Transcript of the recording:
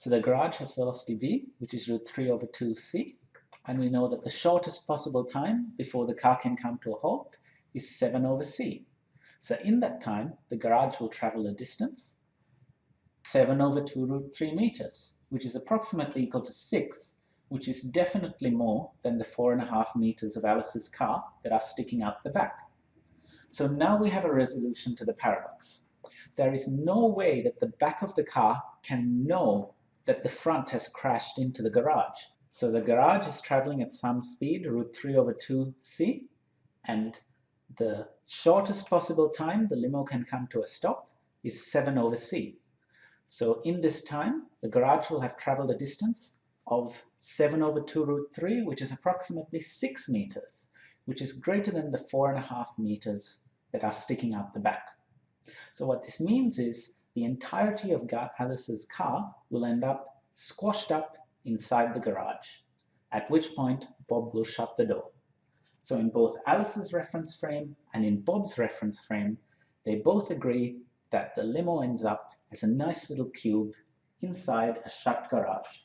So the garage has velocity v, which is root 3 over 2c, and we know that the shortest possible time before the car can come to a halt is 7 over c. So in that time, the garage will travel a distance 7 over 2 root 3 meters, which is approximately equal to 6, which is definitely more than the 4.5 meters of Alice's car that are sticking out the back. So now we have a resolution to the paradox. There is no way that the back of the car can know that the front has crashed into the garage. So the garage is traveling at some speed, root 3 over 2c, and the shortest possible time the limo can come to a stop is 7 over c. So in this time, the garage will have traveled a distance of 7 over 2 root 3, which is approximately 6 meters, which is greater than the 4.5 meters that are sticking out the back. So what this means is the entirety of Alice's car will end up squashed up inside the garage, at which point Bob will shut the door. So in both Alice's reference frame and in Bob's reference frame, they both agree that the limo ends up as a nice little cube inside a shut garage.